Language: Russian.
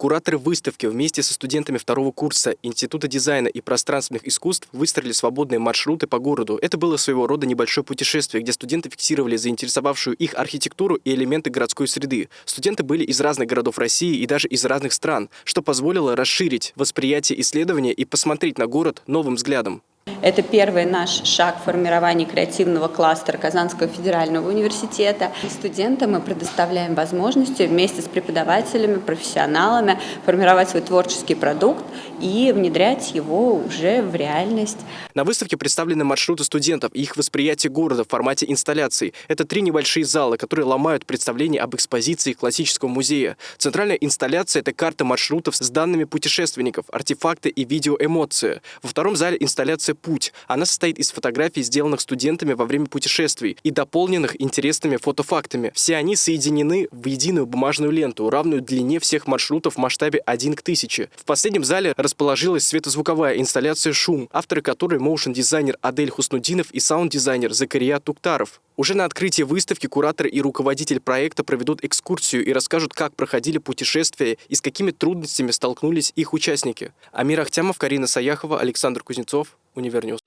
Кураторы выставки вместе со студентами второго курса Института дизайна и пространственных искусств выстроили свободные маршруты по городу. Это было своего рода небольшое путешествие, где студенты фиксировали заинтересовавшую их архитектуру и элементы городской среды. Студенты были из разных городов России и даже из разных стран, что позволило расширить восприятие исследования и посмотреть на город новым взглядом. Это первый наш шаг в формировании креативного кластера Казанского федерального университета. Студентам мы предоставляем возможности вместе с преподавателями, профессионалами формировать свой творческий продукт и внедрять его уже в реальность. На выставке представлены маршруты студентов и их восприятие города в формате инсталляций. Это три небольшие зала, которые ломают представление об экспозиции классического музея. Центральная инсталляция – это карта маршрутов с данными путешественников, артефакты и видеоэмоции. Во втором зале инсталляция «Путь». Она состоит из фотографий, сделанных студентами во время путешествий и дополненных интересными фотофактами. Все они соединены в единую бумажную ленту, равную длине всех маршрутов в масштабе 1 к 1000. В последнем зале расположилась светозвуковая инсталляция «Шум», авторы которой моушн-дизайнер Адель Хуснудинов и саунд-дизайнер Закария Туктаров. Уже на открытии выставки куратор и руководитель проекта проведут экскурсию и расскажут, как проходили путешествия и с какими трудностями столкнулись их участники. Амир Ахтямов, Карина Саяхова, Александр Кузнецов, Univer News.